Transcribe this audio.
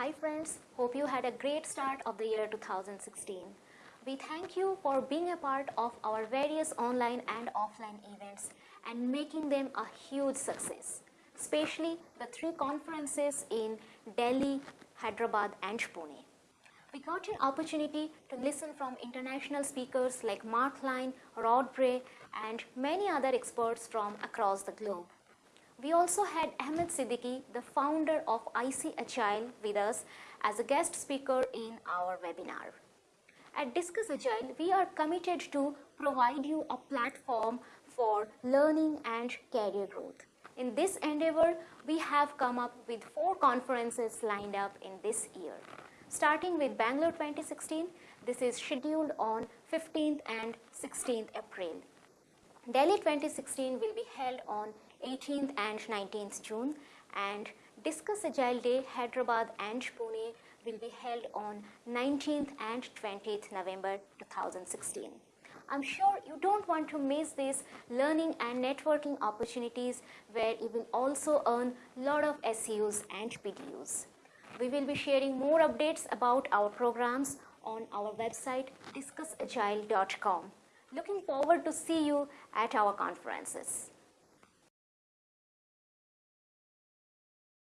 Hi friends, hope you had a great start of the year 2016. We thank you for being a part of our various online and offline events and making them a huge success, especially the three conferences in Delhi, Hyderabad and Pune. We got an opportunity to listen from international speakers like Mark Line, Rod Bray and many other experts from across the globe. We also had Ahmed Sidky, the founder of IC Agile with us as a guest speaker in our webinar. At Discuss Agile, we are committed to provide you a platform for learning and career growth. In this endeavor, we have come up with four conferences lined up in this year. Starting with Bangalore 2016, this is scheduled on 15th and 16th April. Delhi 2016 will be held on 18th and 19th June and Discuss Agile Day Hyderabad and Pune will be held on 19th and 20th November 2016. I'm sure you don't want to miss these learning and networking opportunities where you will also earn a lot of SEUs and PDUs. We will be sharing more updates about our programs on our website discussagile.com. Looking forward to see you at our conferences.